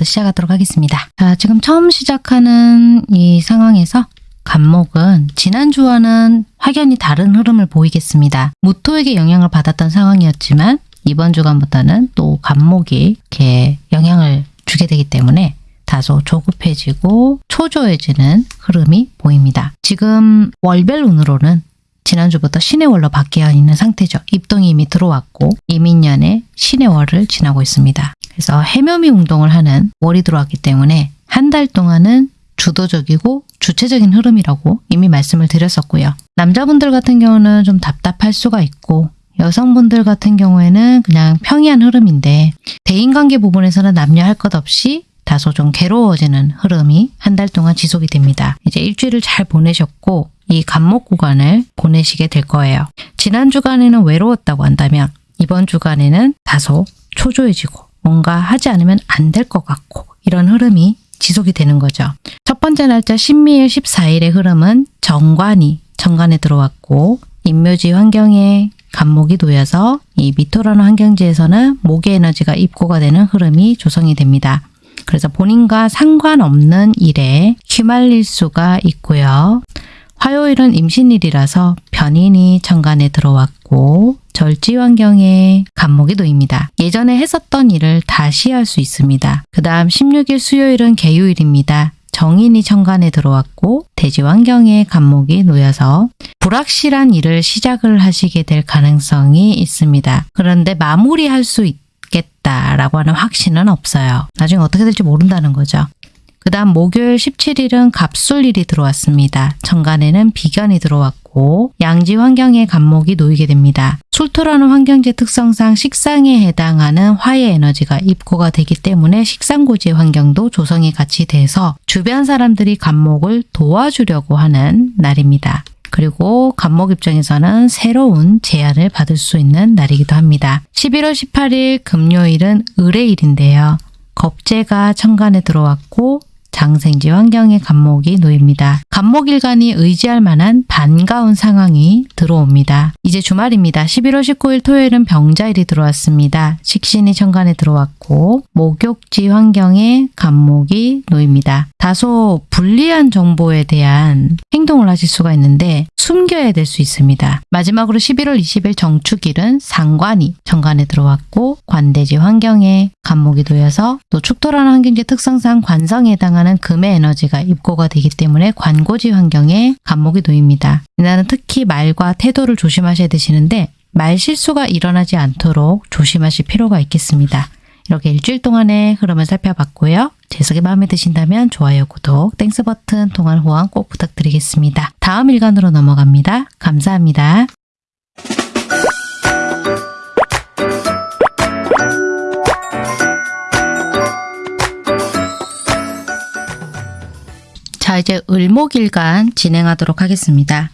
간목일간부터 시작하도록 하겠습니다. 자, 지금 처음 시작하는 이 상황에서 간목은 지난주와는 확연히 다른 흐름을 보이겠습니다. 무토에게 영향을 받았던 상황이었지만 이번 주간부터는 또 간목이 이렇게 영향을 주게 되기 때문에 다소 조급해지고 초조해지는 흐름이 보입니다. 지금 월별 운으로는 지난주부터 신의 월로 바뀌어 있는 상태죠. 입동이 이미 들어왔고 이민년에 신의 월을 지나고 있습니다. 그래서 해묘미 운동을 하는 월이 들어왔기 때문에 한 달 동안은 주도적이고 주체적인 흐름이라고 이미 말씀을 드렸었고요. 남자분들 같은 경우는 좀 답답할 수가 있고 여성분들 같은 경우에는 그냥 평이한 흐름인데 대인관계 부분에서는 남녀 할 것 없이 다소 좀 괴로워지는 흐름이 한 달 동안 지속이 됩니다. 이제 일주일을 잘 보내셨고 이 간목 구간을 보내시게 될 거예요. 지난 주간에는 외로웠다고 한다면 이번 주간에는 다소 초조해지고 뭔가 하지 않으면 안 될 것 같고 이런 흐름이 지속이 되는 거죠. 첫 번째 날짜 신미일 14일의 흐름은 정관이 정관에 들어왔고 인묘지 환경에 간목이 놓여서 이 미토라는 환경지에서는 목의 에너지가 입고가 되는 흐름이 조성이 됩니다. 그래서 본인과 상관없는 일에 휘말릴 수가 있고요. 화요일은 임신일이라서 변인이 천간에 들어왔고 절지 환경에 간목이 놓입니다. 예전에 했었던 일을 다시 할 수 있습니다. 그 다음 16일 수요일은 개유일입니다. 정인이 천간에 들어왔고 대지 환경에 간목이 놓여서 불확실한 일을 시작을 하시게 될 가능성이 있습니다. 그런데 마무리할 수 있겠다라고 하는 확신은 없어요. 나중에 어떻게 될지 모른다는 거죠. 그 다음 목요일 17일은 갑술일이 들어왔습니다. 천간에는 비견이 들어왔고 양지 환경에 간목이 놓이게 됩니다. 술토라는 환경지 특성상 식상에 해당하는 화의 에너지가 입고가 되기 때문에 식상고지 환경도 조성이 같이 돼서 주변 사람들이 간목을 도와주려고 하는 날입니다. 그리고 간목 입장에서는 새로운 제안을 받을 수 있는 날이기도 합니다. 11월 18일 금요일은 을의 일인데요. 겁재가 천간에 들어왔고 장생지 환경에 간목이 놓입니다. 간목일간이 의지할 만한 반가운 상황이 들어옵니다. 이제 주말입니다. 11월 19일 토요일은 병자일이 들어왔습니다. 식신이 천간에 들어왔고 목욕지 환경에 간목이 놓입니다. 다소 불리한 정보에 대한 행동을 하실 수가 있는데 숨겨야 될 수 있습니다. 마지막으로 11월 20일 정축일은 상관이 정관에 들어왔고 관대지 환경에 간목이 놓여서 또 축토라는 환경지 특성상 관성에 해당하는 금의 에너지가 입고가 되기 때문에 관고지 환경에 갑목이 놓입니다. 이날은 특히 말과 태도를 조심하셔야 되시는데 말 실수가 일어나지 않도록 조심하실 필요가 있겠습니다. 이렇게 일주일 동안의 흐름을 살펴봤고요. 제 해석이 마음에 드신다면 좋아요, 구독, Thanks 버튼, 통한 후원 꼭 부탁드리겠습니다. 다음 일간으로 넘어갑니다. 감사합니다. 자, 이제 을목일간 진행하도록 하겠습니다.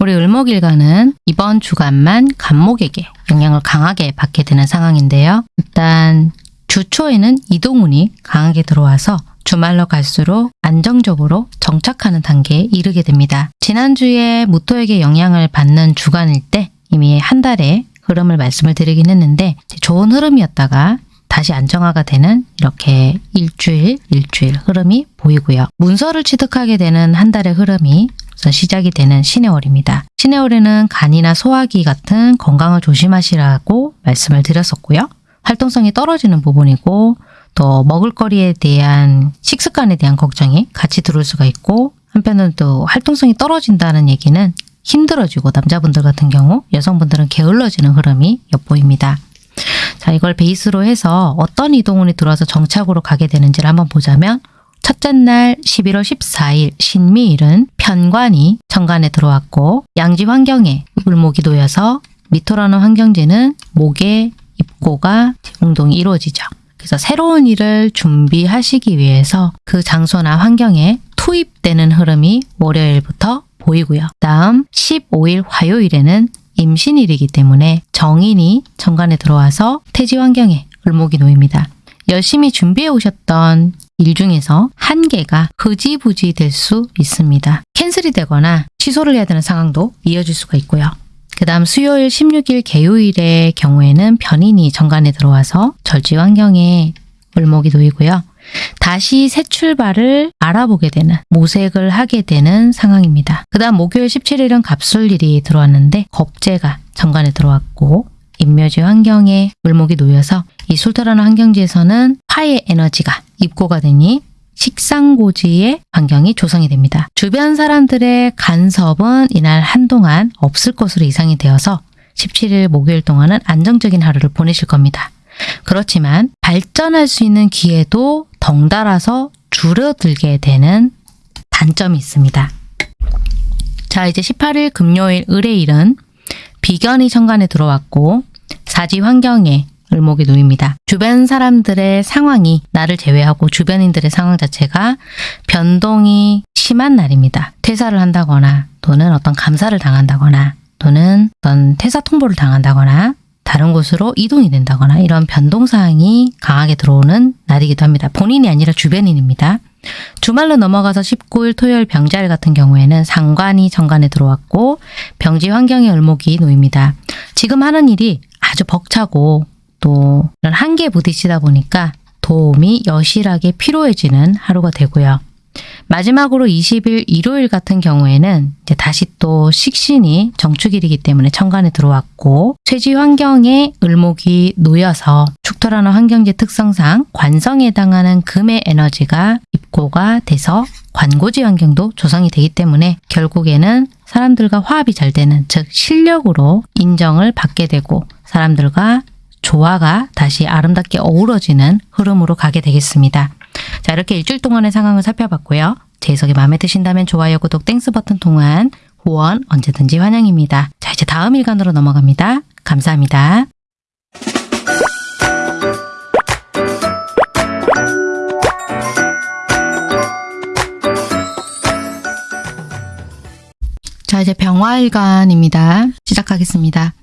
우리 을목일간은 이번 주간만 간목에게 영향을 강하게 받게 되는 상황인데요. 일단 주초에는 이동운이 강하게 들어와서 주말로 갈수록 안정적으로 정착하는 단계에 이르게 됩니다. 지난주에 무토에게 영향을 받는 주간일 때 이미 한 달의 흐름을 말씀을 드리긴 했는데 좋은 흐름이었다가 다시 안정화가 되는 이렇게 일주일, 일주일 흐름이 보이고요. 문서를 취득하게 되는 한 달의 흐름이 우선 시작이 되는 신의 월입니다. 신의 월에는 간이나 소화기 같은 건강을 조심하시라고 말씀을 드렸었고요. 활동성이 떨어지는 부분이고 또 먹을거리에 대한 식습관에 대한 걱정이 같이 들어올 수가 있고 한편으로 또 활동성이 떨어진다는 얘기는 힘들어지고 남자분들 같은 경우 여성분들은 게을러지는 흐름이 엿보입니다. 자 이걸 베이스로 해서 어떤 이동운이 들어와서 정착으로 가게 되는지를 한번 보자면 첫째 날 11월 14일 신미일은 편관이 정관에 들어왔고 양지 환경에 을목이 놓여서 미토라는 환경지는 목의 입고가 운동이 이루어지죠. 그래서 새로운 일을 준비하시기 위해서 그 장소나 환경에 투입되는 흐름이 월요일부터 보이고요. 다음 15일 화요일에는 임신일이기 때문에 정인이 정관에 들어와서 태지 환경에 을목이 놓입니다. 열심히 준비해 오셨던 일 중에서 한 개가 흐지부지 될 수 있습니다. 캔슬이 되거나 취소를 해야 되는 상황도 이어질 수가 있고요. 그 다음 수요일 16일 개요일의 경우에는 변인이 정관에 들어와서 절지 환경에 을목이 놓이고요. 다시 새 출발을 알아보게 되는 모색을 하게 되는 상황입니다. 그 다음 목요일 17일은 갑술일이 들어왔는데 겁재가 정관에 들어왔고 인묘지 환경에 을목이 놓여서 이 술토라는 환경지에서는 화의 에너지가 입고가 되니 식상고지의 환경이 조성이 됩니다. 주변 사람들의 간섭은 이날 한동안 없을 것으로 예상이 되어서 17일 목요일 동안은 안정적인 하루를 보내실 겁니다. 그렇지만 발전할 수 있는 기회도 덩달아서 줄어들게 되는 단점이 있습니다. 자, 이제 18일 금요일 을의 일은 비견이 천간에 들어왔고 사지 환경에 을목이 놓입니다. 주변 사람들의 상황이 나를 제외하고 주변인들의 상황 자체가 변동이 심한 날입니다. 퇴사를 한다거나 또는 어떤 감사를 당한다거나 또는 어떤 퇴사 통보를 당한다거나 다른 곳으로 이동이 된다거나 이런 변동사항이 강하게 들어오는 날이기도 합니다. 본인이 아니라 주변인입니다. 주말로 넘어가서 19일 토요일 병자일 같은 경우에는 상관이 정관에 들어왔고 병지 환경의 을목이 놓입니다. 지금 하는 일이 아주 벅차고 또 한계에 부딪히다 보니까 도움이 여실하게 필요해지는 하루가 되고요. 마지막으로 20일 일요일 같은 경우에는 이제 다시 또 식신이 정축일이기 때문에 천간에 들어왔고 쇠지 환경에 을목이 놓여서 축토라는 환경지 특성상 관성에 해당하는 금의 에너지가 입고가 돼서 관고지 환경도 조성이 되기 때문에 결국에는 사람들과 화합이 잘 되는 즉 실력으로 인정을 받게 되고 사람들과 조화가 다시 아름답게 어우러지는 흐름으로 가게 되겠습니다. 자 이렇게 일주일 동안의 상황을 살펴봤고요. 제 해석이 마음에 드신다면 좋아요, 구독, Thanks 버튼 통한 후원 언제든지 환영입니다. 자 이제 다음 일간으로 넘어갑니다. 감사합니다. 자 이제 병화일간입니다. 시작하겠습니다.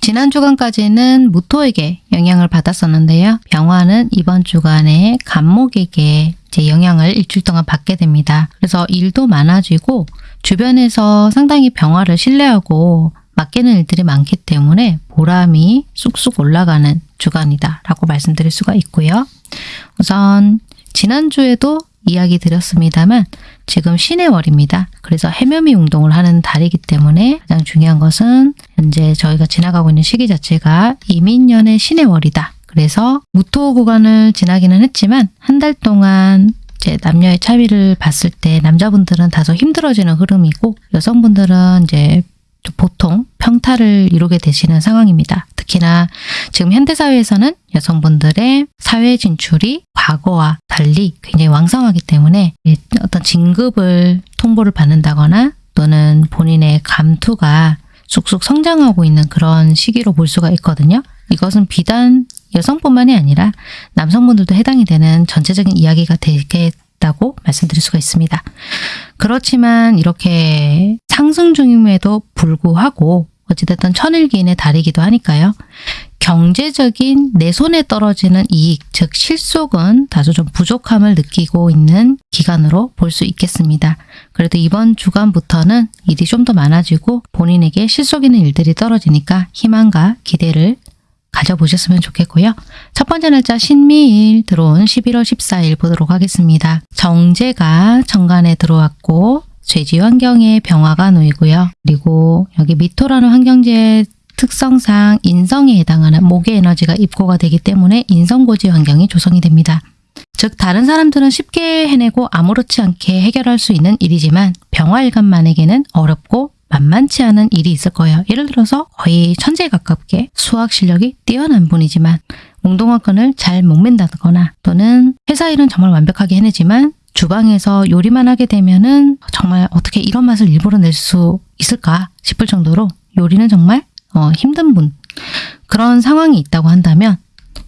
지난 주간까지는 무토에게 영향을 받았었는데요. 병화는 이번 주간에 간목에게 이제 영향을 일주일 동안 받게 됩니다. 그래서 일도 많아지고 주변에서 상당히 병화를 신뢰하고 맡기는 일들이 많기 때문에 보람이 쑥쑥 올라가는 주간이다 라고 말씀드릴 수가 있고요. 우선 지난주에도 이야기 드렸습니다만 지금 신의 월입니다. 그래서 해묘미 운동을 하는 달이기 때문에 가장 중요한 것은 현재 저희가 지나가고 있는 시기 자체가 이민년의 신의 월이다. 그래서 무토 구간을 지나기는 했지만 한 달 동안 이제 남녀의 차이를 봤을 때 남자분들은 다소 힘들어지는 흐름이고 여성분들은 이제 보통 평타를 이루게 되시는 상황입니다. 특히나 지금 현대사회에서는 여성분들의 사회 진출이 과거와 달리 굉장히 왕성하기 때문에 어떤 진급을 통보를 받는다거나 또는 본인의 감투가 쑥쑥 성장하고 있는 그런 시기로 볼 수가 있거든요. 이것은 비단 여성뿐만이 아니라 남성분들도 해당이 되는 전체적인 이야기가 되겠다고 말씀드릴 수가 있습니다. 그렇지만 이렇게 상승 중임에도 불구하고 어찌됐든 천일기인의 달이기도 하니까요. 경제적인 내 손에 떨어지는 이익, 즉 실속은 다소 좀 부족함을 느끼고 있는 기간으로 볼 수 있겠습니다. 그래도 이번 주간부터는 일이 좀 더 많아지고 본인에게 실속 있는 일들이 떨어지니까 희망과 기대를 가져보셨으면 좋겠고요. 첫 번째 날짜 신미일 들어온 11월 14일 보도록 하겠습니다. 정제가 정관에 들어왔고 죄지 환경에 병화가 놓이고요. 그리고 여기 미토라는 환경지의 특성상 인성에 해당하는 목의 에너지가 입고가 되기 때문에 인성고지 환경이 조성이 됩니다. 즉 다른 사람들은 쉽게 해내고 아무렇지 않게 해결할 수 있는 일이지만 병화일간만에게는 어렵고 만만치 않은 일이 있을 거예요. 예를 들어서 거의 천재에 가깝게 수학 실력이 뛰어난 분이지만 웅동화끈을 잘 못 맨다거나 또는 회사 일은 정말 완벽하게 해내지만 주방에서 요리만 하게 되면은 정말 어떻게 이런 맛을 일부러 낼 수 있을까 싶을 정도로 요리는 정말 어, 힘든 분 그런 상황이 있다고 한다면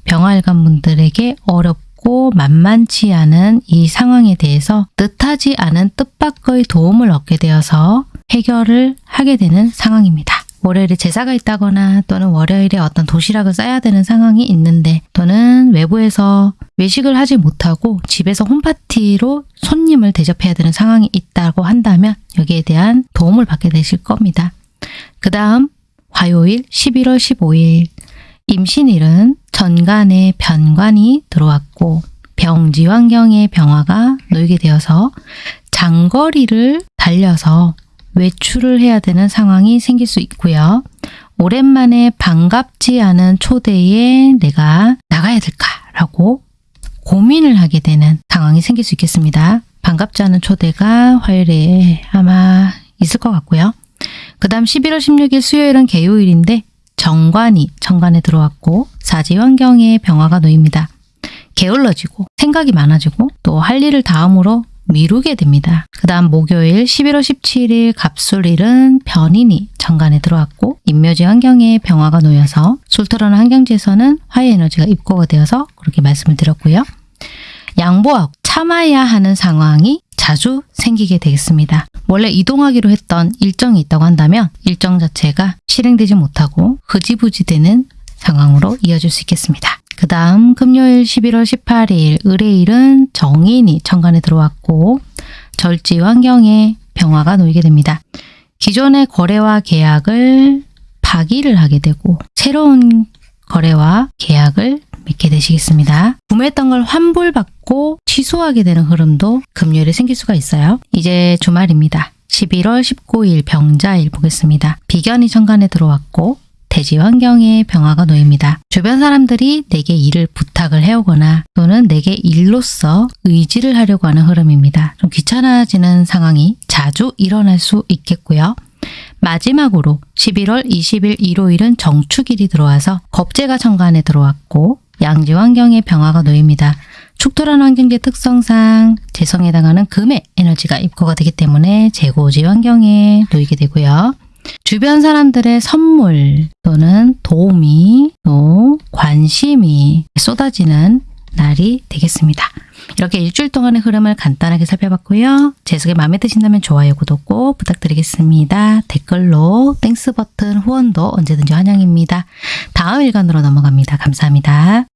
병활관 분들에게 어렵고 만만치 않은 이 상황에 대해서 뜻하지 않은 뜻밖의 도움을 얻게 되어서 해결을 하게 되는 상황입니다. 월요일에 제사가 있다거나 또는 월요일에 어떤 도시락을 싸야 되는 상황이 있는데 또는 외부에서 외식을 하지 못하고 집에서 홈파티로 손님을 대접해야 되는 상황이 있다고 한다면 여기에 대한 도움을 받게 되실 겁니다. 그 다음 화요일 11월 15일 임신일은 전간에 변관이 들어왔고 병지 환경의 병화가 놓이게 되어서 장거리를 달려서 외출을 해야 되는 상황이 생길 수 있고요. 오랜만에 반갑지 않은 초대에 내가 나가야 될까라고 고민을 하게 되는 상황이 생길 수 있겠습니다. 반갑지 않은 초대가 화요일에 아마 있을 것 같고요. 그 다음 11월 16일 수요일은 개요일인데 정관이 정관에 들어왔고 사지 환경에 병화가 놓입니다. 게을러지고 생각이 많아지고 또 할 일을 다음으로 미루게 됩니다. 그 다음 목요일 11월 17일 갑술일은 변인이 정관에 들어왔고 인묘지 환경에 병화가 놓여서 술토라는 환경지에서는 화해 에너지가 입고가 되어서 그렇게 말씀을 드렸고요. 양보하고 참아야 하는 상황이 자주 생기게 되겠습니다. 원래 이동하기로 했던 일정이 있다고 한다면 일정 자체가 실행되지 못하고 흐지부지 되는 상황으로 이어질 수 있겠습니다. 그 다음 금요일 11월 18일 의뢰일은 정인이 천간에 들어왔고 절지 환경에 병화가 놓이게 됩니다. 기존의 거래와 계약을 파기를 하게 되고 새로운 거래와 계약을 맺게 되시겠습니다. 구매했던 걸 환불받고 취소하게 되는 흐름도 금요일에 생길 수가 있어요. 이제 주말입니다. 11월 19일 병자일 보겠습니다. 비견이 천간에 들어왔고 대지 환경에 병화가 놓입니다. 주변 사람들이 내게 일을 부탁을 해오거나 또는 내게 일로서 의지를 하려고 하는 흐름입니다. 좀 귀찮아지는 상황이 자주 일어날 수 있겠고요. 마지막으로 11월 20일 일요일은 정축일이 들어와서 겁재가 천간에 들어왔고 양지 환경에 병화가 놓입니다. 축토란 환경의 특성상 재성에 해당하는 금의 에너지가 입고가 되기 때문에 재고지 환경에 놓이게 되고요. 주변 사람들의 선물 또는 도움이 또 관심이 쏟아지는 날이 되겠습니다. 이렇게 일주일 동안의 흐름을 간단하게 살펴봤고요. 제 해석이 마음에 드신다면 좋아요, 구독 꼭 부탁드리겠습니다. 댓글로 Thanks 버튼 후원도 언제든지 환영입니다. 다음 일간으로 넘어갑니다. 감사합니다.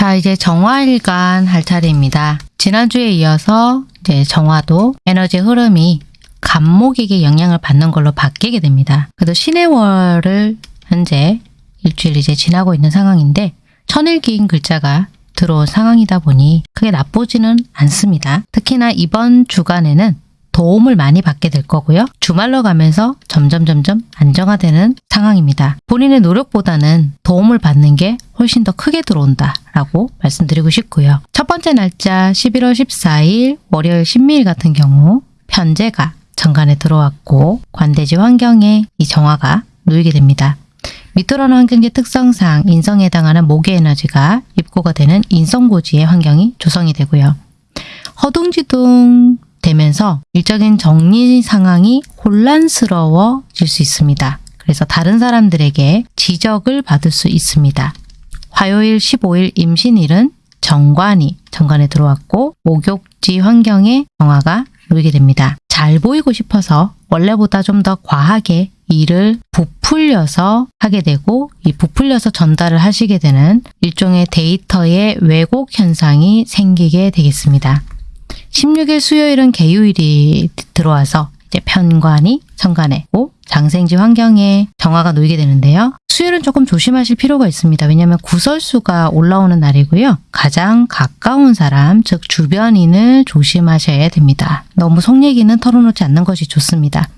자, 이제 정화일간 할 차례입니다. 지난주에 이어서 이제 정화도 에너지 흐름이 간목에게 영향을 받는 걸로 바뀌게 됩니다. 그래도 신의 월을 현재 일주일 이제 지나고 있는 상황인데 천일기인 글자가 들어온 상황이다 보니 크게 나쁘지는 않습니다. 특히나 이번 주간에는 도움을 많이 받게 될 거고요. 주말로 가면서 점점 점점 안정화되는 상황입니다. 본인의 노력보다는 도움을 받는 게 훨씬 더 크게 들어온다 라고 말씀드리고 싶고요. 첫 번째 날짜 11월 14일 월요일 신미일 같은 경우 편제가 정관에 들어왔고 관대지 환경에 이 정화가 놓이게 됩니다. 미토라는 환경지 특성상 인성에 해당하는 목의 에너지가 입고가 되는 인성고지의 환경이 조성이 되고요. 허둥지둥 되면서 일적인 정리 상황이 혼란스러워질 수 있습니다. 그래서 다른 사람들에게 지적을 받을 수 있습니다. 화요일 15일 임신일은 정관이 정관에 들어왔고 목욕지 환경에 정화가 놓이게 됩니다. 잘 보이고 싶어서 원래보다 좀 더 과하게 일을 부풀려서 하게 되고 이 부풀려서 전달을 하시게 되는 일종의 데이터의 왜곡 현상이 생기게 되겠습니다. 16일 수요일은 개요일이 들어와서 이제 편관이 천간에 고 장생지 환경에 정화가 놓이게 되는데요. 수요일은 조금 조심하실 필요가 있습니다. 왜냐하면 구설수가 올라오는 날이고요. 가장 가까운 사람, 즉 주변인을 조심하셔야 됩니다. 너무 속 얘기는 털어놓지 않는 것이 좋습니다.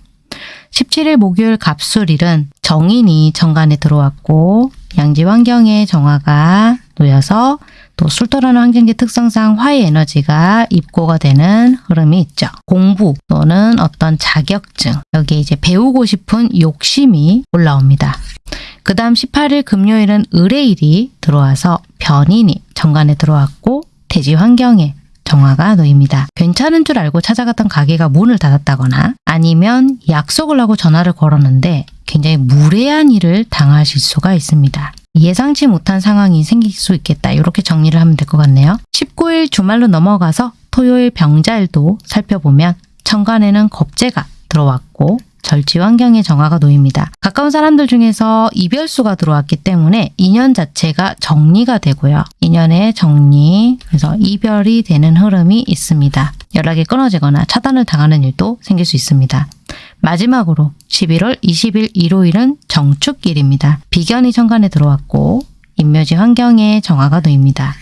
17일 목요일 갑술일은 정인이 정관에 들어왔고 양지 환경에 정화가 놓여서 또 술토라는 환경지 특성상 화의 에너지가 입고가 되는 흐름이 있죠. 공부 또는 어떤 자격증 여기 이제 배우고 싶은 욕심이 올라옵니다. 그 다음 18일 금요일은 의뢰일이 들어와서 변인이 정관에 들어왔고 대지 환경에 정화가 놓입니다. 괜찮은 줄 알고 찾아갔던 가게가 문을 닫았다거나 아니면 약속을 하고 전화를 걸었는데 굉장히 무례한 일을 당하실 수가 있습니다. 예상치 못한 상황이 생길 수 있겠다. 이렇게 정리를 하면 될 것 같네요. 19일 주말로 넘어가서 토요일 병자일도 살펴보면 천간에는 겁재가 들어왔고 절지 환경에 정화가 놓입니다. 가까운 사람들 중에서 이별수가 들어왔기 때문에 인연 자체가 정리가 되고요. 인연의 정리, 그래서 이별이 되는 흐름이 있습니다. 연락이 끊어지거나 차단을 당하는 일도 생길 수 있습니다. 마지막으로 11월 20일 일요일은 정축일입니다. 비견이 천간에 들어왔고 입묘지 환경에 정화가 놓입니다.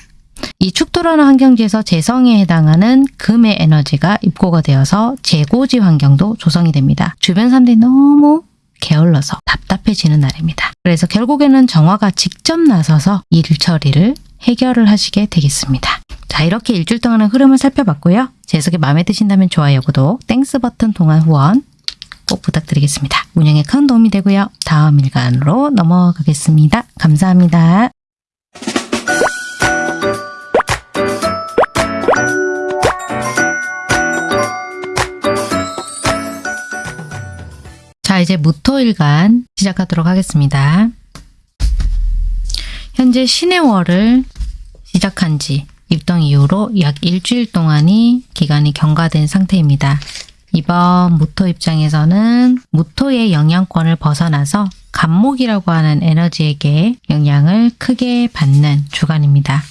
이 축토라는 환경지에서 재성에 해당하는 금의 에너지가 입고가 되어서 재고지 환경도 조성이 됩니다. 주변 사람들이 너무 게을러서 답답해지는 날입니다. 그래서 결국에는 정화가 직접 나서서 일 처리를 해결을 하시게 되겠습니다. 자 이렇게 일주일 동안의 흐름을 살펴봤고요. 제 해석이 마음에 드신다면 좋아요, 구독, Thanks 버튼 통한 후원 꼭 부탁드리겠습니다. 운영에 큰 도움이 되고요. 다음 일간으로 넘어가겠습니다. 감사합니다. 자, 이제 무토일간 시작하도록 하겠습니다. 현재 신의 월을 시작한 지 입동 이후로 약 일주일 동안이 기간이 경과된 상태입니다. 이번 무토 입장에서는 무토의 영향권을 벗어나서 간목이라고 하는 에너지에게 영향을 크게 받는 주간입니다.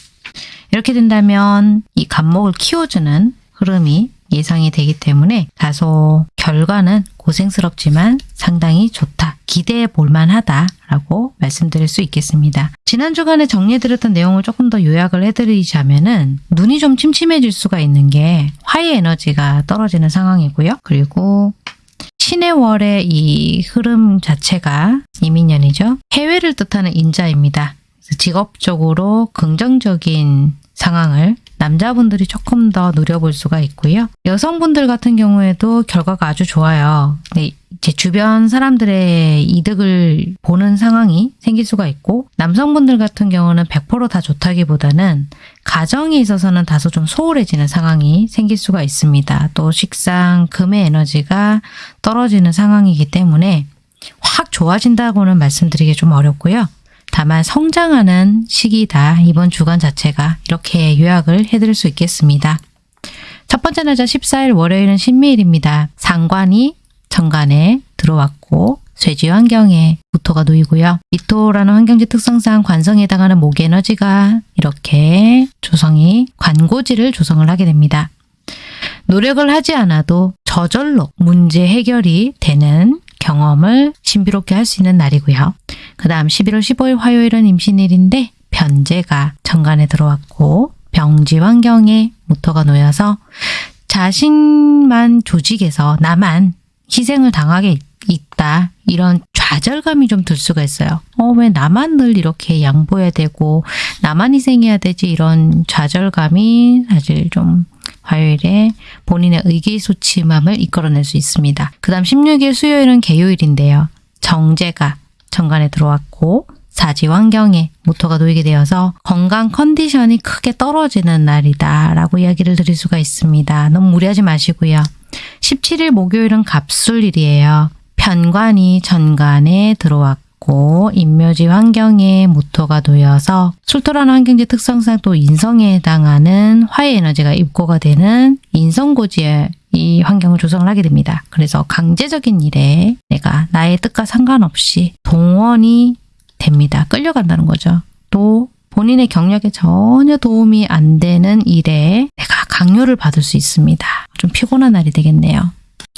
이렇게 된다면 이 간목을 키워주는 흐름이 예상이 되기 때문에 다소 결과는 고생스럽지만 상당히 좋다. 기대해 볼 만하다라고 말씀드릴 수 있겠습니다. 지난 주간에 정리해드렸던 내용을 조금 더 요약을 해드리자면 은 눈이 좀 침침해질 수가 있는 게 화의 에너지가 떨어지는 상황이고요. 그리고 신의 월의 이 흐름 자체가 이민년이죠. 해외를 뜻하는 인자입니다. 직업적으로 긍정적인 상황을 남자분들이 조금 더 누려볼 수가 있고요. 여성분들 같은 경우에도 결과가 아주 좋아요. 근데 제 주변 사람들의 이득을 보는 상황이 생길 수가 있고 남성분들 같은 경우는 100%다 좋다기보다는 가정에 있어서는 다소 좀 소홀해지는 상황이 생길 수가 있습니다. 또 식상, 금의 에너지가 떨어지는 상황이기 때문에 확 좋아진다고는 말씀드리기 좀 어렵고요. 다만 성장하는 시기다. 이번 주간 자체가 이렇게 요약을 해드릴 수 있겠습니다. 첫 번째 날짜 14일 월요일은 신미일입니다. 상관이 정관에 들어왔고 쇠지 환경에 무토가 놓이고요. 미토라는 환경지 특성상 관성에 해당하는 목의 에너지가 이렇게 조성이 관고지를 조성을 하게 됩니다. 노력을 하지 않아도 저절로 문제 해결이 되는 경험을 신비롭게 할 수 있는 날이고요. 그 다음 11월 15일 화요일은 임신일인데 변제가 정관에 들어왔고 병지 환경에 모토가 놓여서 자신만 조직에서 나만 희생을 당하게 있다. 이런 좌절감이 좀 들 수가 있어요. 어, 왜 나만 늘 이렇게 양보해야 되고 나만 희생해야 되지 이런 좌절감이 사실 좀 화요일에 본인의 의기소침함을 이끌어낼 수 있습니다. 그 다음 16일 수요일은 개요일인데요. 정제가 정관에 들어왔고 사지 환경에 모토가 놓이게 되어서 건강 컨디션이 크게 떨어지는 날이다 라고 이야기를 드릴 수가 있습니다. 너무 무리하지 마시고요. 17일 목요일은 갑술일이에요. 편관이 전관에 들어왔고 인묘지 환경에 모토가 놓여서 술토라는 환경지 특성상 또 인성에 해당하는 화의 에너지가 입고가 되는 인성고지의 이 환경을 조성을 하게 됩니다. 그래서 강제적인 일에 내가 나의 뜻과 상관없이 동원이 됩니다. 끌려간다는 거죠. 또 본인의 경력에 전혀 도움이 안 되는 일에 내가 강요를 받을 수 있습니다. 좀 피곤한 날이 되겠네요.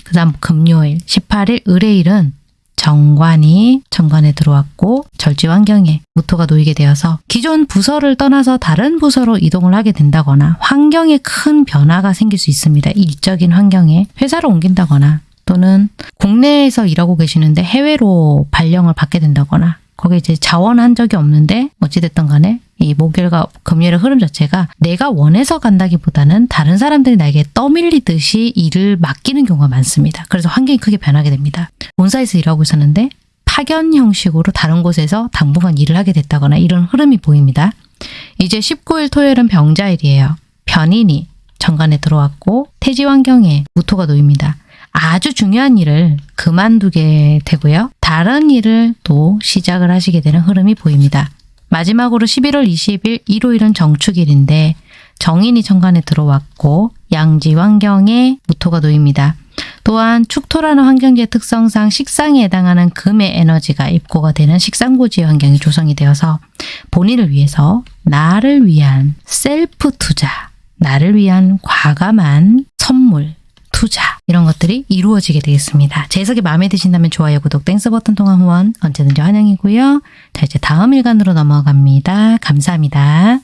그 다음 금요일 18일 의뢰일은 정관이 정관에 들어왔고 절지 환경에 무토가 놓이게 되어서 기존 부서를 떠나서 다른 부서로 이동을 하게 된다거나 환경에 큰 변화가 생길 수 있습니다. 일적인 환경에 회사를 옮긴다거나 또는 국내에서 일하고 계시는데 해외로 발령을 받게 된다거나 거기에 이제 자원한 적이 없는데 어찌됐든 간에 이 목요일과 금요일의 흐름 자체가 내가 원해서 간다기보다는 다른 사람들이 나에게 떠밀리듯이 일을 맡기는 경우가 많습니다. 그래서 환경이 크게 변하게 됩니다. 본사에서 일하고 있었는데 파견 형식으로 다른 곳에서 당분간 일을 하게 됐다거나 이런 흐름이 보입니다. 이제 19일 토요일은 병자일이에요. 변인이 정관에 들어왔고 태지 환경에 무토가 놓입니다. 아주 중요한 일을 그만두게 되고요. 다른 일을 또 시작을 하시게 되는 흐름이 보입니다. 마지막으로 11월 20일 일요일은 정축일인데 정인이 천간에 들어왔고 양지 환경에 무토가 놓입니다. 또한 축토라는 환경지의 특성상 식상에 해당하는 금의 에너지가 입고가 되는 식상고지의 환경이 조성이 되어서 본인을 위해서 나를 위한 셀프 투자, 나를 위한 과감한 선물, 투자 이런 것들이 이루어지게 되겠습니다. 제 해석이 마음에 드신다면 좋아요, 구독, Thanks 버튼 통한 후원 언제든지 환영이고요. 자 이제 다음 일간으로 넘어갑니다. 감사합니다.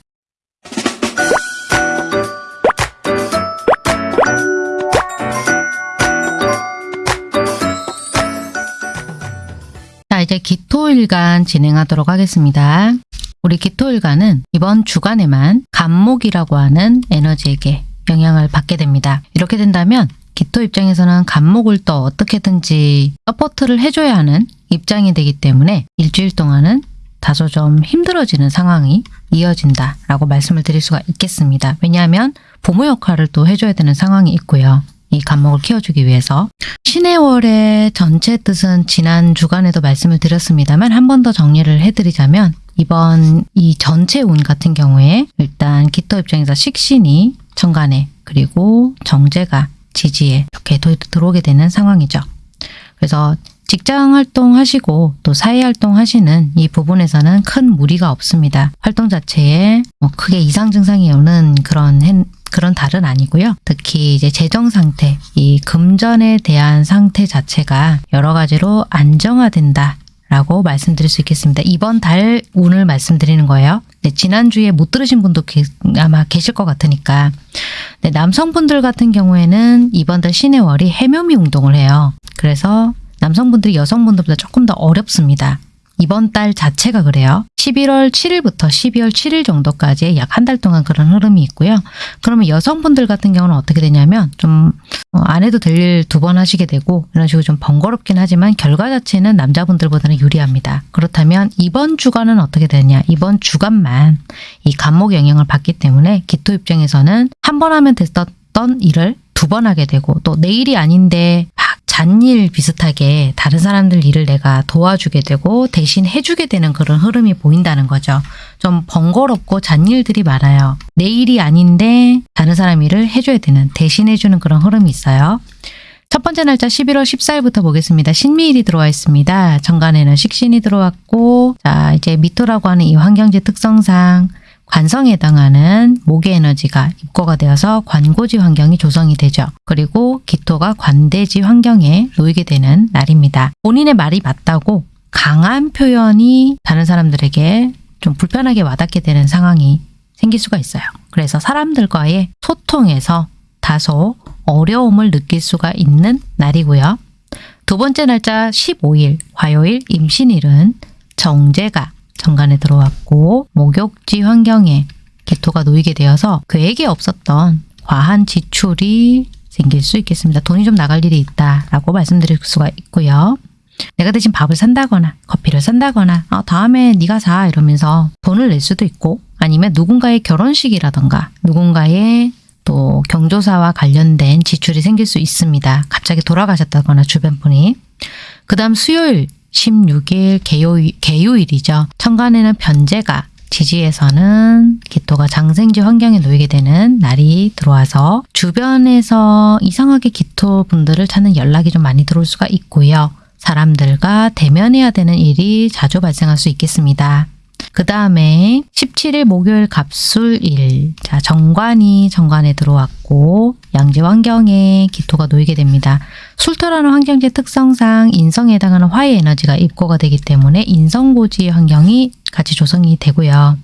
자 이제 기토일간 진행하도록 하겠습니다. 우리 기토일간은 이번 주간에만 갑목이라고 하는 에너지에게 영향을 받게 됩니다. 이렇게 된다면 기토 입장에서는 갑목을 또 어떻게든지 support를 해줘야 하는 입장이 되기 때문에 일주일 동안은 다소 좀 힘들어지는 상황이 이어진다라고 말씀을 드릴 수가 있겠습니다. 왜냐하면 부모 역할을 또 해줘야 되는 상황이 있고요. 이 간목을 키워주기 위해서 신의 월의 전체 뜻은 지난 주간에도 말씀을 드렸습니다만 한 번 더 정리를 해드리자면 이번 이 전체 운 같은 경우에 일단 기토 입장에서 식신이 천간에 그리고 정제가 지지에 이렇게 도- 들어오게 되는 상황이죠. 그래서 직장 활동 하시고 또 사회 활동 하시는 이 부분에서는 큰 무리가 없습니다. 활동 자체에 뭐 크게 이상 증상이 오는 그런 hen- 그런 달은 아니고요. 특히 이제 재정 상태, 이 금전에 대한 상태 자체가 여러 가지로 안정화된다. 라고 말씀드릴 수 있겠습니다. 이번 달 운을 말씀드리는 거예요. 네, 지난주에 못 들으신 분도 계- 아마 계실 것 같으니까. 네, 남성분들 같은 경우에는 이번 달 신의 월이 해묘미 운동을 해요. 그래서 남성분들이 여성분들보다 조금 더 어렵습니다. 이번 달 자체가 그래요. 11월 7일부터 12월 7일 정도까지 약 한 달 동안 그런 흐름이 있고요. 그러면 여성분들 같은 경우는 어떻게 되냐면 좀 어, 안 해도 될 일 두 번 하시게 되고 이런 식으로 좀 번거롭긴 하지만 결과 자체는 남자분들보다는 유리합니다. 그렇다면 이번 주간은 어떻게 되냐? 이번 주간만 이 간목 영향을 받기 때문에 기토 입장에서는 한 번 하면 됐었던 일을 두 번 하게 되고 또 내일이 아닌데 막 잔일 비슷하게 다른 사람들 일을 내가 도와주게 되고 대신 해주게 되는 그런 흐름이 보인다는 거죠. 좀 번거롭고 잔일들이 많아요. 내 일이 아닌데 다른 사람 일을 해줘야 되는 대신 해주는 그런 흐름이 있어요. 첫 번째 날짜 11월 14일부터 보겠습니다. 신미일이 들어와 있습니다. 정간에는 식신이 들어왔고 자 이제 미토라고 하는 이 환경지 특성상 관성에 해당하는 목의 에너지가 입고가 되어서 관고지 환경이 조성이 되죠. 그리고 기토가 관대지 환경에 놓이게 되는 날입니다. 본인의 말이 맞다고 강한 표현이 다른 사람들에게 좀 불편하게 와닿게 되는 상황이 생길 수가 있어요. 그래서 사람들과의 소통에서 다소 어려움을 느낄 수가 있는 날이고요. 두 번째 날짜 15일 화요일 임신일은 정제가 정간에 들어왔고 목욕지 환경에 기토가 놓이게 되어서 계획에 없었던 과한 지출이 생길 수 있겠습니다. 돈이 좀 나갈 일이 있다라고 말씀드릴 수가 있고요. 내가 대신 밥을 산다거나 커피를 산다거나 아, 다음에 네가 사 이러면서 돈을 낼 수도 있고 아니면 누군가의 결혼식이라던가 누군가의 또 경조사와 관련된 지출이 생길 수 있습니다. 갑자기 돌아가셨다거나 주변 분이. 그 다음 수요일 16일 개요일, 개요일이죠. 천간에는 변제가 지지에서는 기토가 장생지 환경에 놓이게 되는 날이 들어와서 주변에서 이상하게 기토 분들을 찾는 연락이 좀 많이 들어올 수가 있고요. 사람들과 대면해야 되는 일이 자주 발생할 수 있겠습니다. 그 다음에 17일 목요일 갑술일. 자, 정관이 정관에 들어왔고, 양지 환경에 기토가 놓이게 됩니다. 술토라는 환경지 특성상 인성에 해당하는 화의 에너지가 입고가 되기 때문에 인성고지 환경이 같이 조성이 되고요.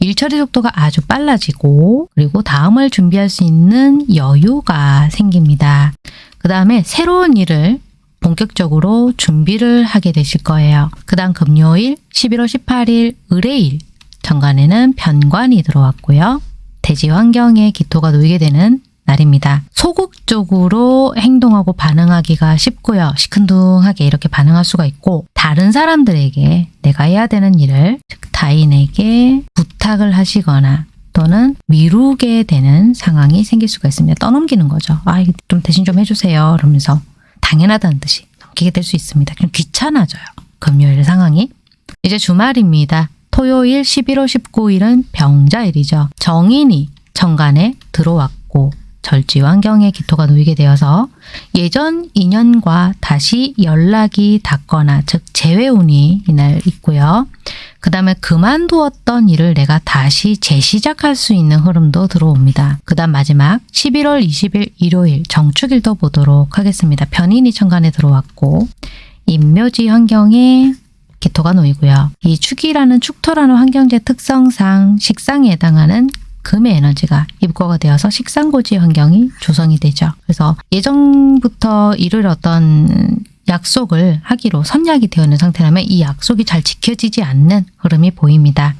일 처리 속도가 아주 빨라지고, 그리고 다음을 준비할 수 있는 여유가 생깁니다. 그 다음에 새로운 일을 본격적으로 준비를 하게 되실 거예요. 그 다음 금요일 11월 18일 의뢰일 정관에는 변관이 들어왔고요. 대지 환경에 기토가 놓이게 되는 날입니다. 소극적으로 행동하고 반응하기가 쉽고요. 시큰둥하게 이렇게 반응할 수가 있고 다른 사람들에게 내가 해야 되는 일을 즉 타인에게 부탁을 하시거나 또는 미루게 되는 상황이 생길 수가 있습니다. 떠넘기는 거죠. 아, 좀 대신 좀 해주세요. 이러면서 당연하다는 듯이 넘기게 될 수 있습니다. 좀 귀찮아져요. 금요일 상황이. 이제 주말입니다. 토요일 11월 19일은 병자일이죠. 정인이 정관에 들어왔고 절지 환경에 기토가 놓이게 되어서 예전 인연과 다시 연락이 닿거나 즉 재회운이 이날 있고요. 그 다음에 그만두었던 일을 내가 다시 재시작할 수 있는 흐름도 들어옵니다. 그 다음 마지막 11월 20일 일요일 정축일도 보도록 하겠습니다. 변인이 천간에 들어왔고 임묘지 환경에 기토가 놓이고요. 이 축이라는 축토라는 환경제 특성상 식상에 해당하는 금의 에너지가 입고가 되어서 식상고지 환경이 조성이 되죠. 그래서 예전부터 이룰 어떤 약속을 하기로 선약이 되어 있는 상태라면 이 약속이 잘 지켜지지 않는 흐름이 보입니다.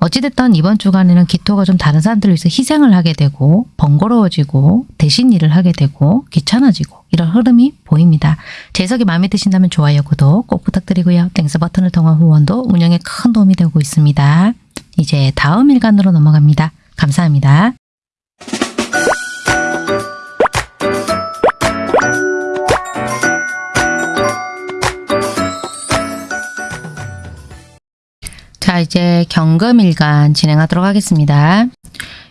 어찌됐든 이번 주간에는 기토가 좀 다른 사람들을 위해서 희생을 하게 되고 번거로워지고 대신 일을 하게 되고 귀찮아지고 이런 흐름이 보입니다. 제 해석이 마음에 드신다면 좋아요, 구독 꼭 부탁드리고요. Thanks 버튼을 통한 후원도 운영에 큰 도움이 되고 있습니다. 이제 다음 일간으로 넘어갑니다. 감사합니다. 자, 이제 경금일간 진행하도록 하겠습니다.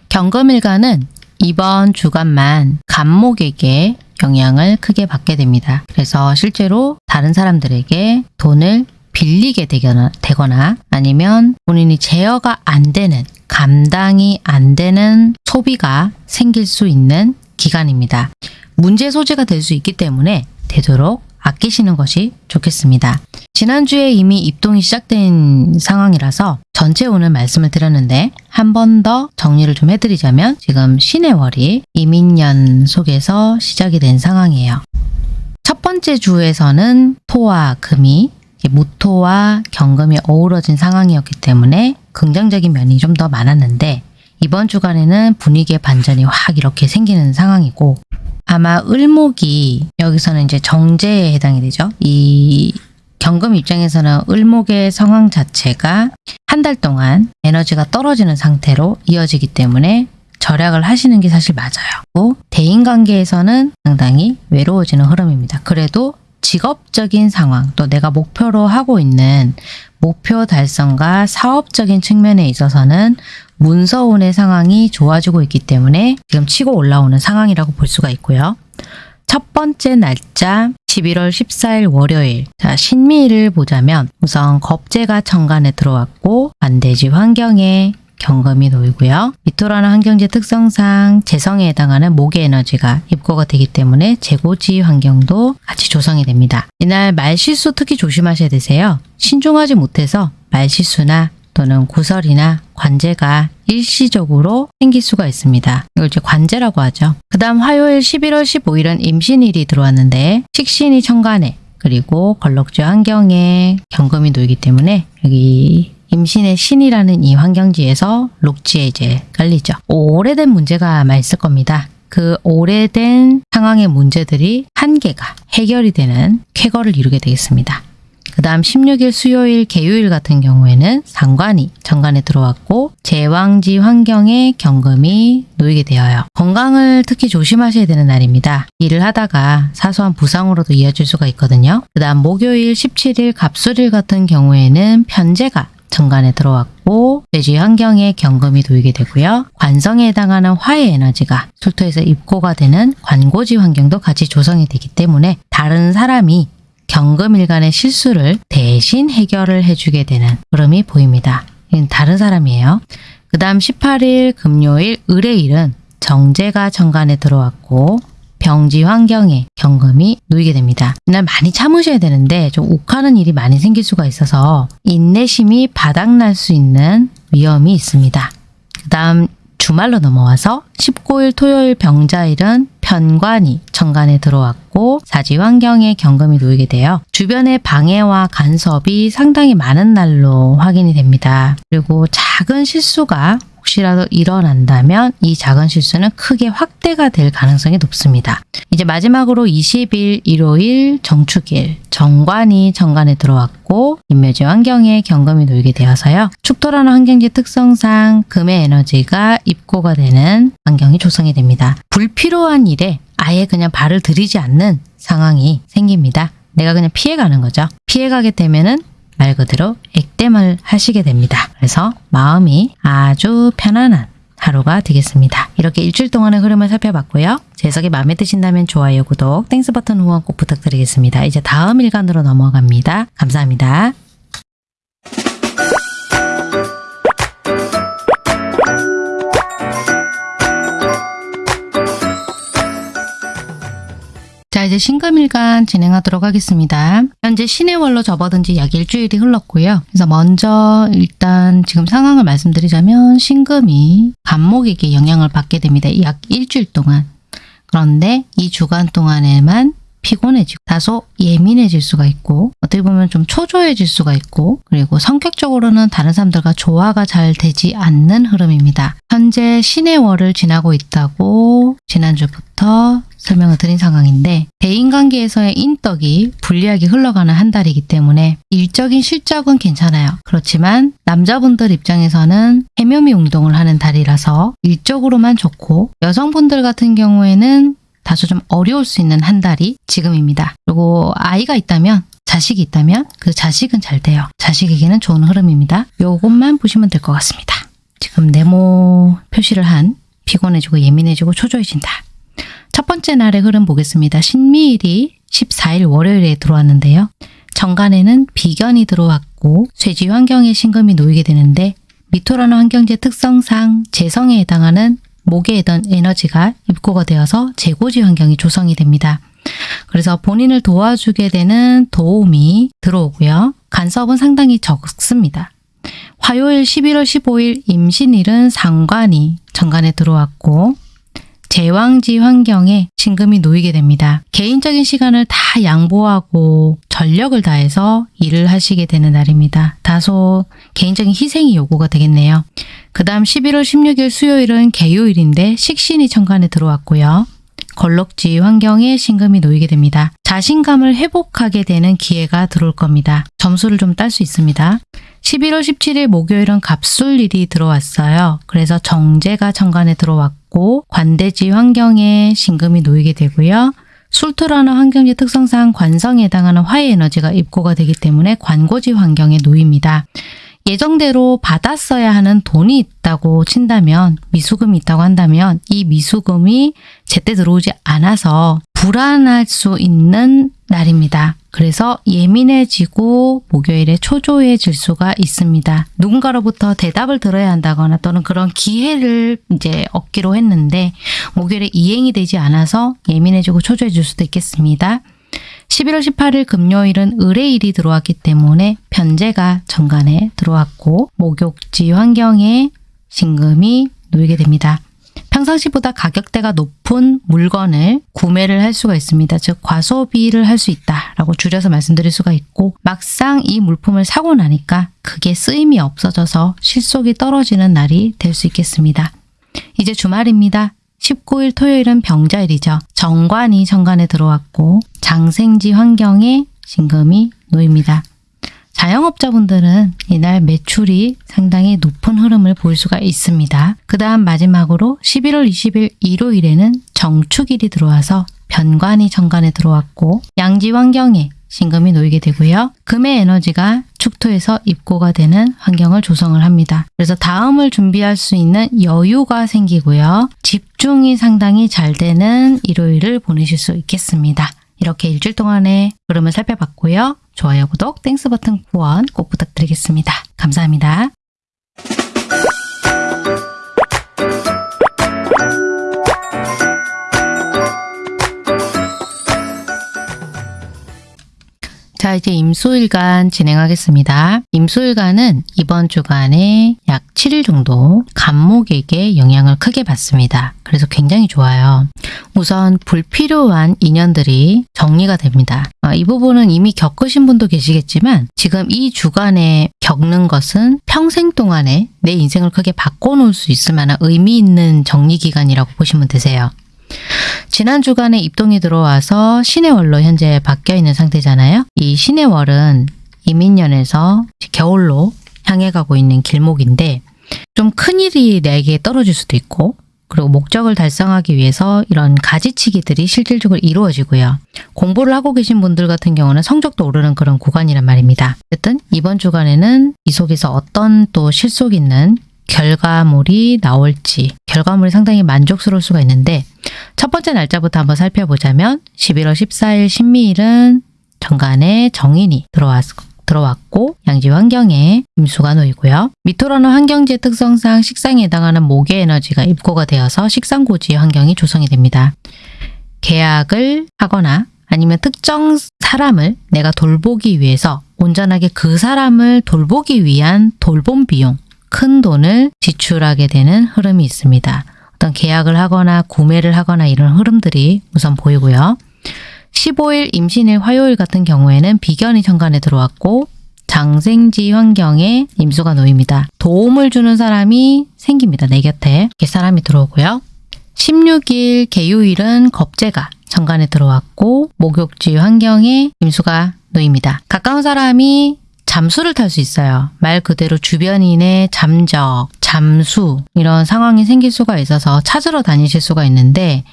경금일간은 이번 주간만 간목에게 영향을 크게 받게 됩니다. 그래서 실제로 다른 사람들에게 돈을 빌리게 되거나, 되거나 아니면 본인이 제어가 안 되는 감당이 안 되는 소비가 생길 수 있는 기간입니다. 문제 소지가 될 수 있기 때문에 되도록 아끼시는 것이 좋겠습니다. 지난주에 이미 입동이 시작된 상황이라서 전체 오늘 말씀을 드렸는데 한 번 더 정리를 좀 해드리자면 지금 신의 월이 이민년 속에서 시작이 된 상황이에요. 첫 번째 주에서는 토와 금이 무토와 경금이 어우러진 상황이었기 때문에 긍정적인 면이 좀 더 많았는데 이번 주간에는 분위기의 반전이 확 이렇게 생기는 상황이고 아마 을목이 여기서는 이제 정제에 해당이 되죠. 이 경금 입장에서는 을목의 상황 자체가 한 달 동안 에너지가 떨어지는 상태로 이어지기 때문에 절약을 하시는 게 사실 맞아요. 또 대인 관계에서는 상당히 외로워지는 흐름입니다. 그래도 직업적인 상황 또 내가 목표로 하고 있는 목표 달성과 사업적인 측면에 있어서는 문서운의 상황이 좋아지고 있기 때문에 지금 치고 올라오는 상황이라고 볼 수가 있고요. 첫 번째 날짜 11월 14일 월요일 자 신미를 보자면 우선 겁재가 천간에 들어왔고 반대지 환경에 경금이 놓이고요. 미토라는 환경지 특성상 재성에 해당하는 목의 에너지가 입고가 되기 때문에 재고지 환경도 같이 조성이 됩니다. 이날 말실수 특히 조심하셔야 되세요. 신중하지 못해서 말실수나 또는 구설이나 관제가 일시적으로 생길 수가 있습니다. 이걸 이제 관제라고 하죠. 그 다음 화요일 11월 15일은 임신일이 들어왔는데 식신이 천간에 그리고 걸럭주 환경에 경금이 놓이기 때문에 여기 임신의 신이라는 이 환경지에서 록지에 이제 깔리죠. 오래된 문제가 아마 있을 겁니다. 그 오래된 상황의 문제들이 한계가 해결이 되는 쾌거를 이루게 되겠습니다. 그 다음 16일 수요일 개요일 같은 경우에는 상관이 정관에 들어왔고 제왕지 환경에 경금이 놓이게 되어요. 건강을 특히 조심하셔야 되는 날입니다. 일을 하다가 사소한 부상으로도 이어질 수가 있거든요. 그 다음 목요일 17일 갑술일 같은 경우에는 편제가 정관에 들어왔고 돼지 환경에 경금이 놓이게 되고요. 관성에 해당하는 화의 에너지가 술토에서 입고가 되는 관고지 환경도 같이 조성이 되기 때문에 다른 사람이 경금일간의 실수를 대신 해결을 해주게 되는 흐름이 보입니다. 다른 사람이에요. 그 다음 18일 금요일 을의 일은 정제가 정관에 들어왔고 병지 환경에 경금이 놓이게 됩니다. 이날 많이 참으셔야 되는데 좀 욱하는 일이 많이 생길 수가 있어서 인내심이 바닥날 수 있는 위험이 있습니다. 그 다음 주말로 넘어와서 19일 토요일 병자일은 편관이 정관에 들어왔고 사지 환경에 경금이 놓이게 되어 주변의 방해와 간섭이 상당히 많은 날로 확인이 됩니다. 그리고 작은 실수가 혹시라도 일어난다면 이 작은 실수는 크게 확대가 될 가능성이 높습니다. 이제 마지막으로 20일 일요일 정축일 정관이 정관에 들어왔고 인묘지 환경에 경금이 놓이게 되어서요. 축토라는 환경지 특성상 금의 에너지가 입고가 되는 환경이 조성이 됩니다. 불필요한 일에 아예 그냥 발을 들이지 않는 상황이 생깁니다. 내가 그냥 피해가는 거죠. 피해가게 되면 은 말 그대로 액땜을 하시게 됩니다. 그래서 마음이 아주 편안한 하루가 되겠습니다. 이렇게 일주일 동안의 흐름을 살펴봤고요. 제 해석이 마음에 드신다면 좋아요, 구독, Thanks 버튼 후원 꼭 부탁드리겠습니다. 이제 다음 일간으로 넘어갑니다. 감사합니다. 자, 이제 신금일간 진행하도록 하겠습니다. 현재 신의 월로 접어든 지 약 일주일이 흘렀고요. 그래서 먼저 일단 지금 상황을 말씀드리자면 신금이 간목에게 영향을 받게 됩니다. 약 일주일 동안. 그런데 이 주간 동안에만 피곤해지고 다소 예민해질 수가 있고 어떻게 보면 좀 초조해질 수가 있고 그리고 성격적으로는 다른 사람들과 조화가 잘 되지 않는 흐름입니다. 현재 신의 월을 지나고 있다고 지난주부터 설명을 드린 상황인데 대인관계에서의 인덕이 불리하게 흘러가는 한 달이기 때문에 일적인 실적은 괜찮아요. 그렇지만 남자분들 입장에서는 해묘미 운동을 하는 달이라서 일적으로만 좋고 여성분들 같은 경우에는 다소 좀 어려울 수 있는 한 달이 지금입니다. 그리고 아이가 있다면 자식이 있다면 그 자식은 잘 돼요. 자식에게는 좋은 흐름입니다. 요것만 보시면 될 것 같습니다. 지금 네모 표시를 한 피곤해지고 예민해지고 초조해진다. 첫 번째 날의 흐름 보겠습니다. 신미일이 14일 월요일에 들어왔는데요. 정간에는 비견이 들어왔고 쇠지 환경에 신금이 놓이게 되는데 미토라는 환경제 특성상 재성에 해당하는 목에 있던 에너지가 입고가 되어서 재고지 환경이 조성이 됩니다. 그래서 본인을 도와주게 되는 도움이 들어오고요. 간섭은 상당히 적습니다. 화요일 11월 15일 임신일은 상관이 정관에 들어왔고 제왕지 환경에 신금이 놓이게 됩니다. 개인적인 시간을 다 양보하고 전력을 다해서 일을 하시게 되는 날입니다. 다소 개인적인 희생이 요구가 되겠네요. 그 다음 11월 16일 수요일은 개요일인데 식신이 천간에 들어왔고요. 걸럭지 환경에 신금이 놓이게 됩니다. 자신감을 회복하게 되는 기회가 들어올 겁니다. 점수를 좀 딸 수 있습니다. 11월 17일 목요일은 갑술일이 들어왔어요. 그래서 정제가 천간에 들어왔고 관대지 환경에 신금이 놓이게 되고요. 술토라는 환경지 특성상 관성에 해당하는 화해 에너지가 입고가 되기 때문에 관고지 환경에 놓입니다. 예정대로 받았어야 하는 돈이 있다고 친다면 미수금이 있다고 한다면 이 미수금이 제때 들어오지 않아서 불안할 수 있는 날입니다. 그래서 예민해지고 목요일에 초조해질 수가 있습니다. 누군가로부터 대답을 들어야 한다거나 또는 그런 기회를 이제 얻기로 했는데 목요일에 이행이 되지 않아서 예민해지고 초조해질 수도 있겠습니다. 11월 18일 금요일은 의뢰일이 들어왔기 때문에 편제가 정관에 들어왔고 목욕지 환경에 신금이 놓이게 됩니다. 평상시보다 가격대가 높은 물건을 구매를 할 수가 있습니다. 즉 과소비를 할 수 있다라고 줄여서 말씀드릴 수가 있고 막상 이 물품을 사고 나니까 그게 쓰임이 없어져서 실속이 떨어지는 날이 될 수 있겠습니다. 이제 주말입니다. 19일 토요일은 병자일이죠. 정관이 정관에 들어왔고 장생지 환경에 신금이 놓입니다. 자영업자분들은 이날 매출이 상당히 높은 흐름을 보일 수가 있습니다. 그 다음 마지막으로 11월 20일 일요일에는 정축일이 들어와서 변관이 정관에 들어왔고 양지 환경에 신금이 놓이게 되고요. 금의 에너지가 축토에서 입고가 되는 환경을 조성을 합니다. 그래서 다음을 준비할 수 있는 여유가 생기고요. 집중이 상당히 잘 되는 일요일을 보내실 수 있겠습니다. 이렇게 일주일 동안의 흐름을 살펴봤고요. 좋아요, 구독, Thanks 버튼 후원 꼭 부탁드리겠습니다. 감사합니다. 자, 이제 임수일간 진행하겠습니다. 임수일간은 이번 주간에 약 7일 정도 갑목에게 영향을 크게 받습니다. 그래서 굉장히 좋아요. 우선 불필요한 인연들이 정리가 됩니다. 아, 이 부분은 이미 겪으신 분도 계시겠지만 지금 이 주간에 겪는 것은 평생 동안에 내 인생을 크게 바꿔놓을 수 있을 만한 의미 있는 정리 기간이라고 보시면 되세요. 지난 주간에 입동이 들어와서 신의 월로 현재 바뀌어 있는 상태잖아요. 이 신의 월은 이민년에서 겨울로 향해 가고 있는 길목인데 좀 큰일이 내게 떨어질 수도 있고 그리고 목적을 달성하기 위해서 이런 가지치기들이 실질적으로 이루어지고요. 공부를 하고 계신 분들 같은 경우는 성적도 오르는 그런 구간이란 말입니다. 어쨌든 이번 주간에는 이 속에서 어떤 또 실속 있는 결과물이 나올지 결과물이 상당히 만족스러울 수가 있는데 첫 번째 날짜부터 한번 살펴보자면 11월 14일 신미일은 정간에 정인이 들어왔, 들어왔고 양지 환경에 임수가 놓이고요. 미토라는 환경지의 특성상 식상에 해당하는 목의 에너지가 입고가 되어서 식상고지의 환경이 조성이 됩니다. 계약을 하거나 아니면 특정 사람을 내가 돌보기 위해서 온전하게 그 사람을 돌보기 위한 돌봄 비용, 큰 돈을 지출하게 되는 흐름이 있습니다. 어떤 계약을 하거나 구매를 하거나 이런 흐름들이 우선 보이고요. 15일 임신일 화요일 같은 경우에는 비견이 천간에 들어왔고 장생지 환경에 임수가 놓입니다. 도움을 주는 사람이 생깁니다. 내 곁에 이렇게 사람이 들어오고요. 16일 개요일은 겁재가 정관에 들어왔고 목욕지 환경에 임수가 놓입니다. 가까운 사람이 잠수를 탈 수 있어요. 말 그대로 주변인의 잠적, 잠수 이런 상황이 생길 수가 있어서 찾으러 다니실 수가 있는데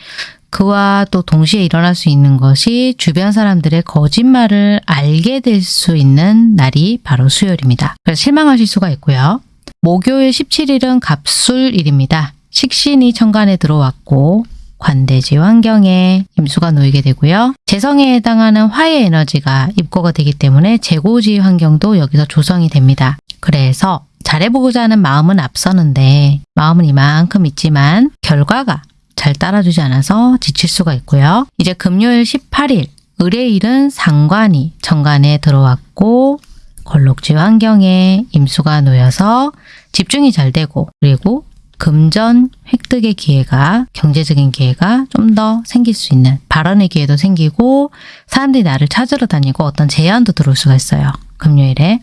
그와 또 동시에 일어날 수 있는 것이 주변 사람들의 거짓말을 알게 될 수 있는 날이 바로 수요일입니다. 그래서 실망하실 수가 있고요. 목요일 17일은 갑술일입니다. 식신이 천간에 들어왔고 관대지 환경에 임수가 놓이게 되고요. 재성에 해당하는 화의 에너지가 입고가 되기 때문에 재고지 환경도 여기서 조성이 됩니다. 그래서 잘해보고자 하는 마음은 앞서는데 마음은 이만큼 있지만 결과가 잘 따라주지 않아서 지칠 수가 있고요. 이제 금요일 18일 의뢰일은 상관이 정관에 들어왔고 걸록지 환경에 임수가 놓여서 집중이 잘 되고 그리고 금전 획득의 기회가 경제적인 기회가 좀 더 생길 수 있는 발언의 기회도 생기고 사람들이 나를 찾으러 다니고 어떤 제안도 들어올 수가 있어요. 금요일에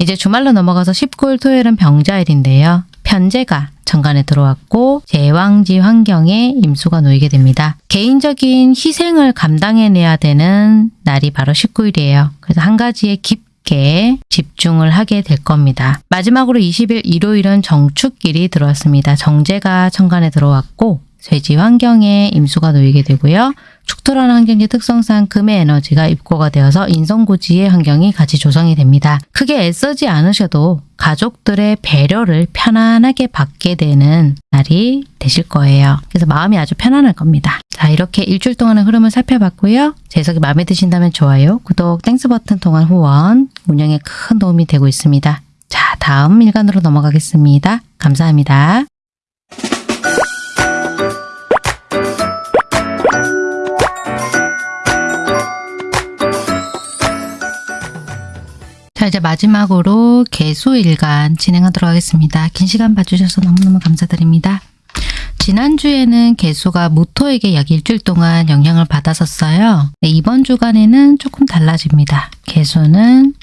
이제 주말로 넘어가서 19일 토요일은 병자일인데요. 편제가 정관에 들어왔고 제왕지 환경에 임수가 놓이게 됩니다. 개인적인 희생을 감당해내야 되는 날이 바로 19일이에요. 그래서 한 가지에 깊 게 집중을 하게 될 겁니다. 마지막으로 20일 일요일은 정축일이 들어왔습니다. 정재가 천간에 들어왔고 쇠지 환경에 임수가 놓이게 되고요. 축토라는 환경지 특성상 금의 에너지가 입고가 되어서 인성고지의 환경이 같이 조성이 됩니다. 크게 애쓰지 않으셔도 가족들의 배려를 편안하게 받게 되는 날이 되실 거예요. 그래서 마음이 아주 편안할 겁니다. 자 이렇게 일주일 동안의 흐름을 살펴봤고요. 제 해석이 마음에 드신다면 좋아요, 구독, Thanks 버튼 통한 후원, 운영에 큰 도움이 되고 있습니다. 자 다음 일간으로 넘어가겠습니다. 감사합니다. 마지막으로 개수일간 진행하도록 하겠습니다. 긴 시간 봐주셔서 너무너무 감사드립니다. 지난주에는 개수가 무토에게 약 일주일 동안 영향을 받았었어요. 네, 이번 주간에는 조금 달라집니다. 개수는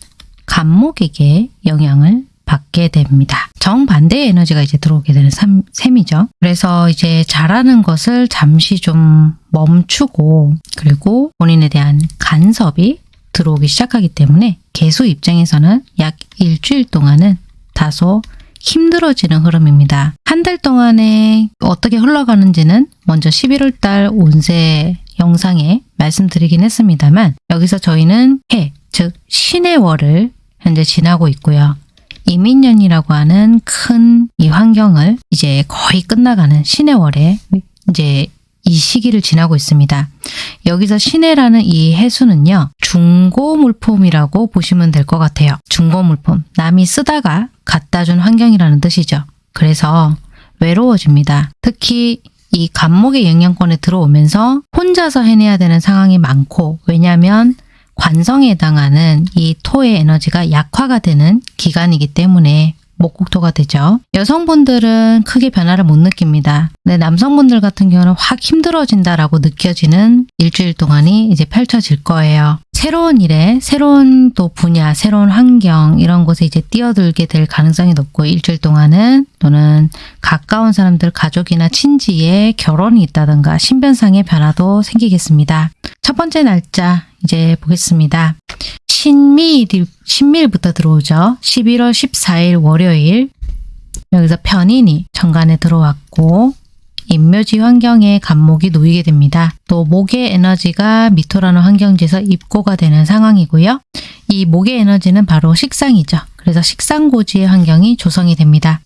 간목에게 영향을 받게 됩니다. 정반대의 에너지가 이제 들어오게 되는 셈이죠. 그래서 이제 잘하는 것을 잠시 좀 멈추고 그리고 본인에 대한 간섭이 들어오기 시작하기 때문에 개수 입장에서는 약 일주일 동안은 다소 힘들어지는 흐름입니다. 한 달 동안에 어떻게 흘러가는지는 먼저 11월 달 운세 영상에 말씀드리긴 했습니다만 여기서 저희는 해, 즉 신의 월을 현재 지나고 있고요. 이민년이라고 하는 큰 이 환경을 이제 거의 끝나가는 신의 월에 이제 이 시기를 지나고 있습니다. 여기서 신해라는 이 해수는요. 중고 물품이라고 보시면 될 것 같아요. 중고 물품. 남이 쓰다가 갖다 준 환경이라는 뜻이죠. 그래서 외로워집니다. 특히 이 간목의 영향권에 들어오면서 혼자서 해내야 되는 상황이 많고 왜냐하면 관성에 해당하는 이 토의 에너지가 약화가 되는 기간이기 때문에 목국토가 되죠. 여성분들은 크게 변화를 못 느낍니다. 근데 남성분들 같은 경우는 확 힘들어진다라고 느껴지는 일주일 동안이 이제 펼쳐질 거예요. 새로운 일에 새로운 또 분야, 새로운 환경 이런 곳에 이제 뛰어들게 될 가능성이 높고 일주일 동안은 또는 가까운 사람들 가족이나 친지의 결혼이 있다든가 신변상의 변화도 생기겠습니다. 첫 번째 날짜 이제 보겠습니다. 신미일, 신미일부터 들어오죠. 11월 14일 월요일 여기서 편인이 정관에 들어왔고 인묘지 환경에 간목이 놓이게 됩니다. 또 목의 에너지가 미토라는 환경지에서 입고가 되는 상황이고요. 이 목의 에너지는 바로 식상이죠. 그래서 식상고지의 환경이 조성이 됩니다.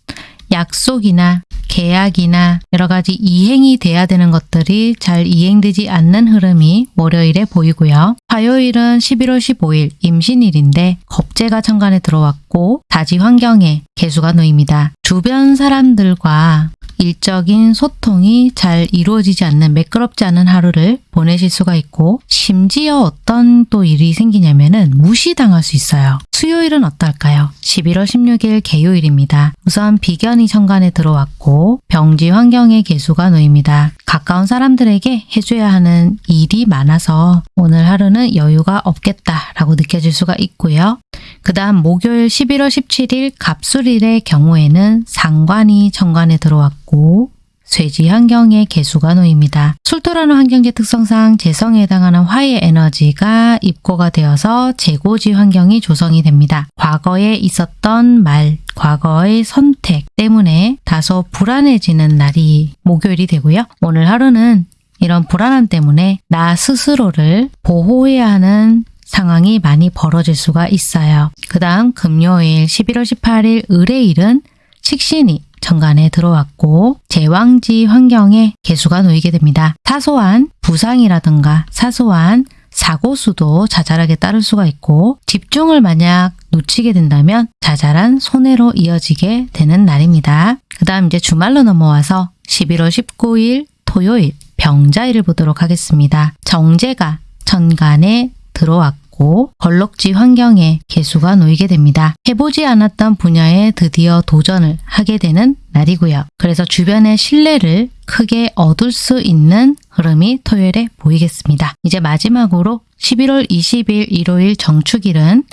약속이나 계약이나 여러 가지 이행이 돼야 되는 것들이 잘 이행되지 않는 흐름이 월요일에 보이고요. 화요일은 11월 15일 임신일인데 겁재가 천간에 들어왔고 다지 환경에 개수가 놓입니다. 주변 사람들과 일적인 소통이 잘 이루어지지 않는 매끄럽지 않은 하루를 보내실 수가 있고 심지어 어떤 또 일이 생기냐면은 무시당할 수 있어요. 수요일은 어떨까요? 11월 16일 개요일입니다. 우선 비견이 천간에 들어왔고 병지 환경에 개수가 놓입니다. 가까운 사람들에게 해줘야 하는 일이 많아서 오늘 하루는 여유가 없겠다라고 느껴질 수가 있고요. 그 다음 목요일 11월 17일 갑술일의 경우에는 상관이 천간에 들어왔고 쇠지 환경에 개수가 놓입니다. 술토라는 환경계 특성상 재성에 해당하는 화의 에너지가 입고가 되어서 재고지 환경이 조성이 됩니다. 과거에 있었던 말, 과거의 선택 때문에 다소 불안해지는 날이 목요일이 되고요. 오늘 하루는 이런 불안함 때문에 나 스스로를 보호해야 하는 상황이 많이 벌어질 수가 있어요. 그 다음 금요일 11월 18일 의뢰일은 식신이 정관에 들어왔고 제왕지 환경에 개수가 놓이게 됩니다. 사소한 부상이라든가 사소한 사고수도 자잘하게 따를 수가 있고 집중을 만약 놓치게 된다면 자잘한 손해로 이어지게 되는 날입니다. 그 다음 이제 주말로 넘어와서 11월 19일 토요일 병자일을 보도록 하겠습니다. 정제가 천간에 들어왔고 걸럭지 환경에 개수가 놓이게 됩니다. 해보지 않았던 분야에 드디어 도전을 하게 되는 날이고요. 그래서 주변의 신뢰를 크게 얻을 수 있는 흐름이 토요일에 보이겠습니다. 이제 마지막으로 11월 20일 일요일 정축일은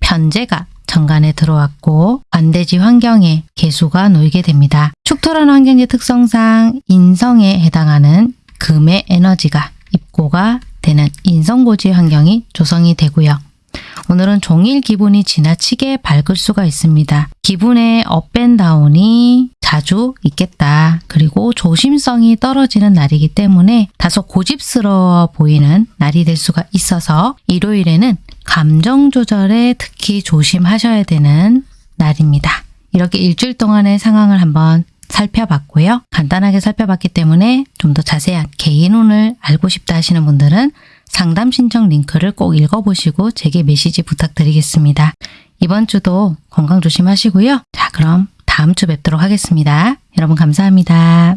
편재가 천간에 들어왔고 관대지 환경에 계수가 놓이게 됩니다. 축토라는 환경의 특성상 인성에 해당하는 금의 에너지가 입고가 되는 인성고지 환경이 조성이 되고요. 오늘은 종일 기분이 지나치게 밝을 수가 있습니다. 기분의 up and down이 자주 있겠다. 그리고 조심성이 떨어지는 날이기 때문에 다소 고집스러워 보이는 날이 될 수가 있어서 일요일에는 감정 조절에 특히 조심하셔야 되는 날입니다. 이렇게 일주일 동안의 상황을 한번 살펴봤고요. 간단하게 살펴봤기 때문에 좀 더 자세한 개인운을 알고 싶다 하시는 분들은 상담 신청 링크를 꼭 읽어보시고 제게 메시지 부탁드리겠습니다. 이번 주도 건강 조심하시고요. 자, 그럼 다음 주 뵙도록 하겠습니다. 여러분 감사합니다.